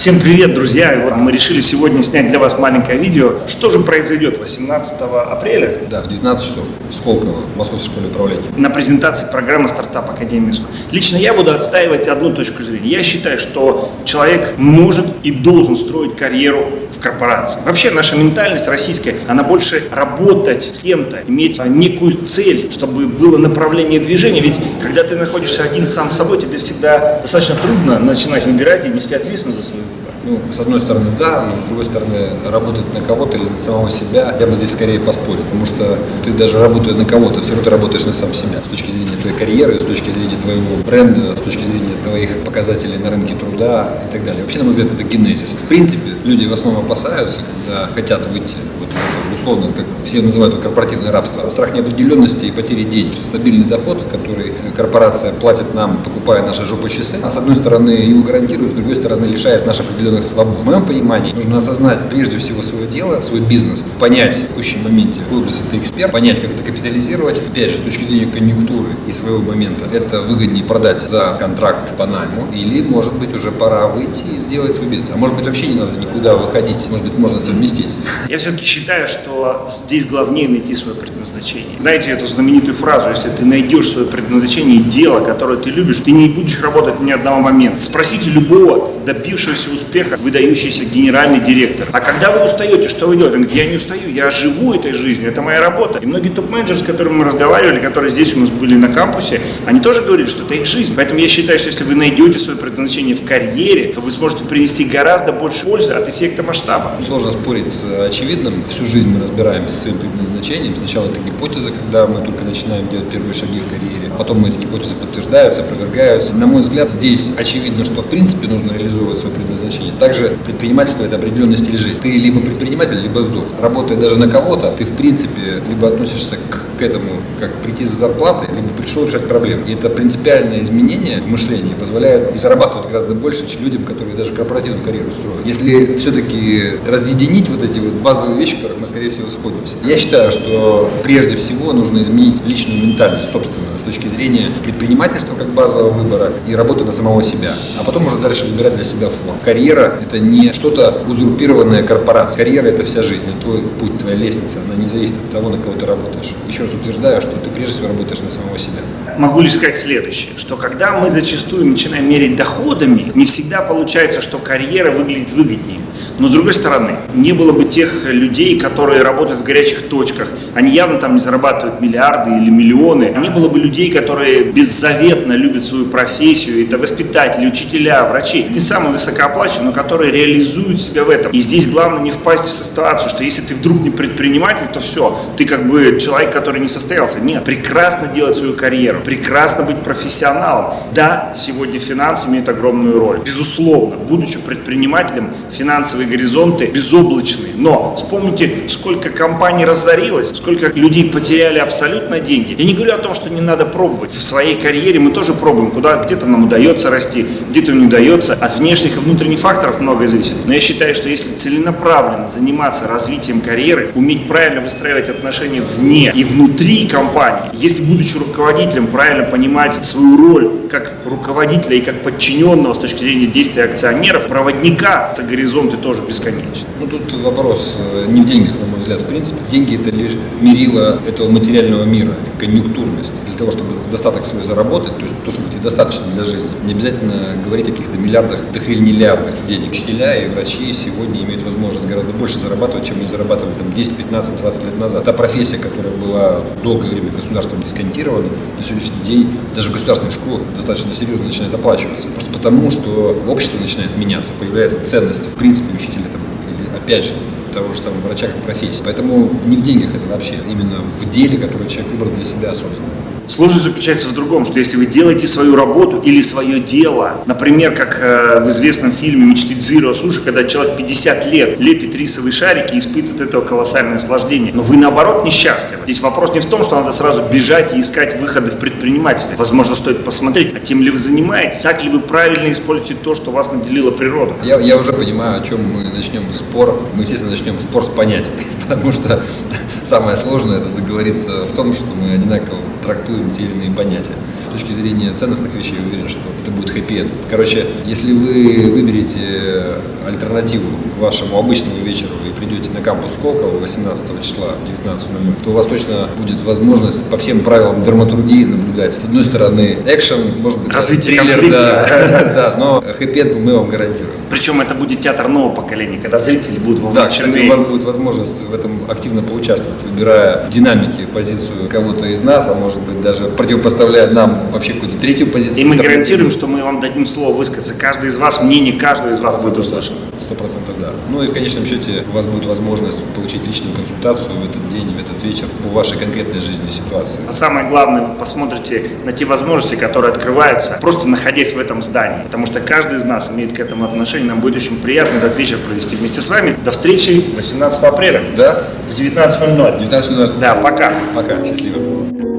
Всем привет, друзья! Вот мы решили сегодня снять для вас маленькое видео. Что же произойдет 18 апреля? Да, в 19 часов в Сколково, в Московской школе управления. На презентации программы «Стартап Академии». Лично я буду отстаивать одну точку зрения. Я считаю, что человек может и должен строить карьеру в корпорации. Вообще наша ментальность российская, она больше работать с кем-то, иметь некую цель, чтобы было направление движения. Ведь когда ты находишься один сам собой, тебе всегда достаточно трудно начинать выбирать и нести ответственность за свою ну, с одной стороны, да, но с другой стороны, работать на кого-то или на самого себя, я бы здесь скорее поспорил, потому что ты даже работая на кого-то, все равно ты работаешь на сам себя. С точки зрения твоей карьеры, с точки зрения твоего бренда, с точки зрения твоих показателей на рынке труда и так далее. Вообще, на мой взгляд, это генезис. В принципе, люди в основном опасаются, когда хотят выйти вот из этого, условно, как все называют это корпоративное рабство. Страх неопределенности и потери денег. Стабильный доход, который корпорация платит нам, покупая наши жопы часы, а с одной стороны его гарантирует, с другой стороны лишает наших определенных свобод. В моем понимании нужно осознать прежде всего свое дело, свой бизнес, понять в текущем моменте, в области ты эксперт, понять, как это капитализировать, опять же, с точки зрения конъюнктуры и своего момента, это выгоднее продать за контракт по найму, или, может быть, уже пора выйти и сделать свой бизнес. А может быть, вообще не надо никуда выходить, может быть, можно совместить. Я все-таки считаю, что здесь главнее найти свое предназначение. Знаете эту знаменитую фразу, если ты найдешь свое предназначение и дело, которое ты любишь, ты не будешь работать ни одного момента. Спросите любого добившегося успеха выдающийся генеральный директор. А когда вы устаете, что вы делаете? Он говорит, я не устаю, я живу этой жизнью, это моя работа. И многие топ-менеджеры, с которыми мы разговаривали, которые здесь у нас были на кампусе, они тоже говорили, что это их жизнь. Поэтому я считаю, что если вы найдете свое предназначение в карьере, то вы сможете принести гораздо больше пользы от эффекта масштаба. Сложно спорить с очевидным. Всю жизнь мы разбираемся со своим предназначением. Сначала это гипотеза, когда мы только начинаем делать первые шаги в карьере. Потом эти гипотезы подтверждаются, опровергаются. На мой взгляд, здесь очевидно, что в принципе нужно реализовывать свое предназначение также предпринимательство – это определенный стиль жизни. Ты либо предприниматель, либо сдох. Работая даже на кого-то, ты в принципе либо относишься к, к этому как прийти за зарплатой, либо пришел решать проблемы. И это принципиальное изменение в мышлении позволяет и зарабатывать гораздо больше, чем людям, которые даже корпоративную карьеру строят. Если все-таки разъединить вот эти вот базовые вещи, в которых мы, скорее всего, сходимся. Я считаю, что прежде всего нужно изменить личную ментальность, собственную, точки зрения предпринимательства как базового выбора и работы на самого себя. А потом уже дальше выбирать для себя форму. Карьера это не что-то узурпированное корпорацией. Карьера – это вся жизнь, это твой путь, твоя лестница, она не зависит от того, на кого ты работаешь. Еще раз утверждаю, что ты прежде всего работаешь на самого себя. Могу лишь сказать следующее, что когда мы зачастую начинаем мерить доходами, не всегда получается, что карьера выглядит выгоднее. Но с другой стороны, не было бы тех людей, которые работают в горячих точках, они явно там не зарабатывают миллиарды или миллионы, не было бы людей, которые беззаветно любят свою профессию, это воспитатели, учителя, врачи, не самые высокооплачиваемые, но которые реализуют себя в этом. И здесь главное не впасть в ситуацию, что если ты вдруг не предприниматель, то все, ты как бы человек, который не состоялся. Нет, прекрасно делать свою карьеру, прекрасно быть профессионалом. Да, сегодня финансы имеют огромную роль. Безусловно, будучи предпринимателем, финансовые горизонты безоблачные. Но вспомните, сколько компаний разорилось, сколько людей потеряли абсолютно деньги. Я не говорю о том, что не надо пробовать. В своей карьере мы тоже пробуем, куда где-то нам удается расти, где-то не удается. От внешних и внутренних факторов многое зависит. Но я считаю, что если целенаправленно заниматься развитием карьеры, уметь правильно выстраивать отношения вне и внутри компании, если будучи руководителем правильно понимать свою роль как руководителя и как подчиненного с точки зрения действия акционеров, проводника за горизонты тоже бесконечны. Ну тут вопрос э, не в деньгах, на мой взгляд, в принципе. Деньги это лишь мерило этого материального мира, это конъюнктурность. Для того, чтобы достаток свой заработать, то есть то, сколько тебе достаточно для жизни, не обязательно говорить о каких-то миллиардах, да хрен миллиардах денег. Учителя и врачи сегодня имеют возможность гораздо больше зарабатывать, чем они зарабатывали там 10, 15, 20 лет назад. Та профессия, которая была долгое время государством дисконтирована, на сегодняшний день даже в государственных школах достаточно серьезно начинает оплачиваться. Просто потому, что общество начинает меняться, появляется ценность, в принципе, учителя там, или опять же, того же самого врача как профессии. Поэтому не в деньгах это вообще, а именно в деле, которое человек выбрал для себя осознанно. Сложность заключается в другом, что если вы делаете свою работу или свое дело, например, как э, в известном фильме «Мечты Дзиро Суши», когда человек 50 лет лепит рисовые шарики и испытывает этого колоссальное наслаждение, но вы наоборот несчастливы. Здесь вопрос не в том, что надо сразу бежать и искать выходы в предпринимательстве. Возможно, стоит посмотреть, а тем ли вы занимаетесь, так ли вы правильно используете то, что вас наделила природа. Я, я уже понимаю, о чем мы начнем спор. Мы, естественно, начнем спор с понятий, потому что самое сложное это договориться в том, что мы одинаково трактуем транслируем те или иные понятия. С точки зрения ценностных вещей, я уверен, что это будет хэппи -энд. Короче, если вы выберете альтернативу вашему обычному вечеру и придете на кампус Сколково 18 числа в 19.00, то у вас точно будет возможность по всем правилам драматургии наблюдать. С одной стороны, экшен, может быть, Развитие триллер, конфликта. да, да, но хэппи мы вам гарантируем. Причем это будет театр нового поколения, когда зрители будут Да, кстати, вовлечены. у вас будет возможность в этом активно поучаствовать, выбирая в динамике позицию кого-то из нас, а может быть даже противопоставляя нам вообще какую-то третью позицию. И мы гарантируем, что мы вам дадим слово высказаться. Каждый из вас, мнение каждого из вас будет услышано. Сто процентов да. Ну и в конечном счете у вас будет возможность получить личную консультацию в этот день, в этот вечер по вашей конкретной жизненной ситуации. А самое главное, вы посмотрите на те возможности, которые открываются, просто находясь в этом здании. Потому что каждый из нас имеет к этому отношение. Нам будет очень приятно этот вечер провести вместе с вами. До встречи 18 апреля Да? в 19.00. 19.00. Да, пока. Пока. Счастливо.